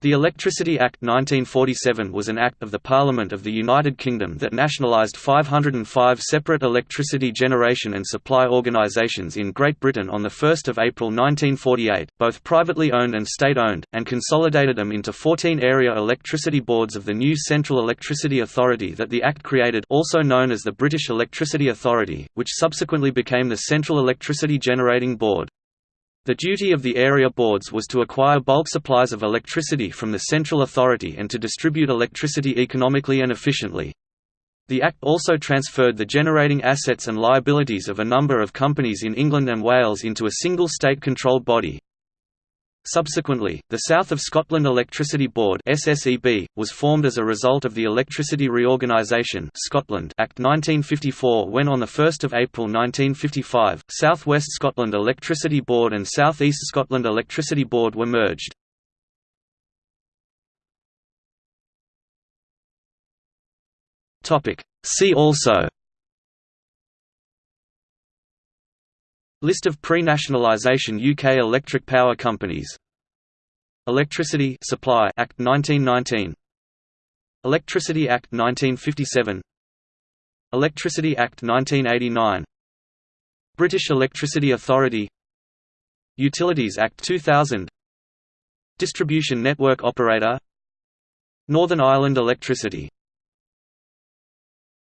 The Electricity Act 1947 was an act of the Parliament of the United Kingdom that nationalised 505 separate electricity generation and supply organisations in Great Britain on 1 April 1948, both privately owned and state-owned, and consolidated them into 14 area electricity boards of the new Central Electricity Authority that the Act created also known as the British Electricity Authority, which subsequently became the Central Electricity Generating Board. The duty of the area boards was to acquire bulk supplies of electricity from the central authority and to distribute electricity economically and efficiently. The Act also transferred the generating assets and liabilities of a number of companies in England and Wales into a single state-controlled body, Subsequently, the South of Scotland Electricity Board (SSEB) was formed as a result of the Electricity Reorganisation (Scotland) Act 1954 when on the 1st of April 1955, South West Scotland Electricity Board and South East Scotland Electricity Board were merged. Topic: See also List of pre-nationalisation UK electric power companies. Electricity Supply Act 1919 Electricity Act 1957 Electricity Act 1989 British Electricity Authority. Utilities Act 2000 Distribution Network Operator. Northern Ireland Electricity